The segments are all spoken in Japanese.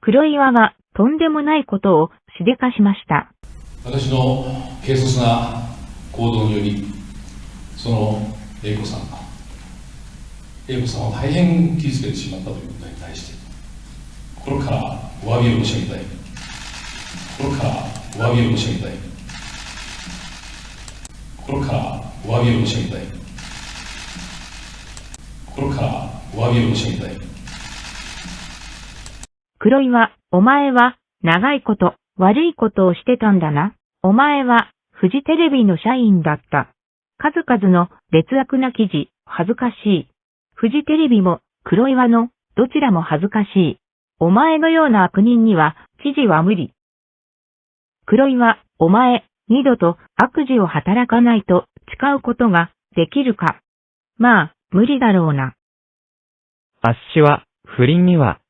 黒岩はとんでもないことをしでかしました。私の軽率な行動により、その英子さんが、英子さんを大変傷つけてしまったということに対して、心からお詫びを申し上げたい。心からお詫びを申し上げたい。心からお詫びを申し上げたい。心からお詫びを申し上げたい。黒岩、お前は長いこと悪いことをしてたんだな。お前はフジテレビの社員だった。数々の劣悪な記事、恥ずかしい。フジテレビも黒岩のどちらも恥ずかしい。お前のような悪人には記事は無理。黒岩、お前、二度と悪事を働かないと誓うことができるか。まあ、無理だろうな。あっしは、不倫には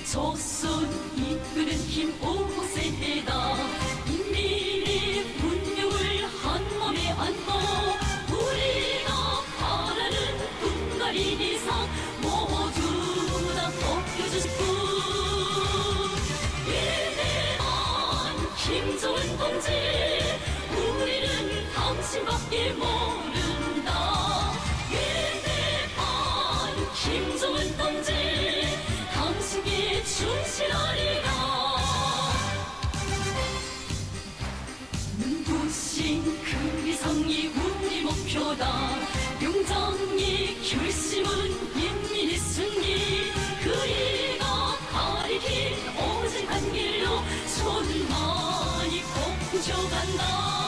이 조선 이끄는 힘 오세다 인민이 분명을 한 몸에 안고 우리가 바라는 분갈이 이상 모두 다 벗겨주시고 위대한 김정은 동지 우리는 당신밖에 모른다. 위대한 김정은 동지 그 위성이 우리 목표다. 용정이 결심은 인민의 승리. 그리고 발이 긴 오직 한길로 손을 많이 꼭 펴간다.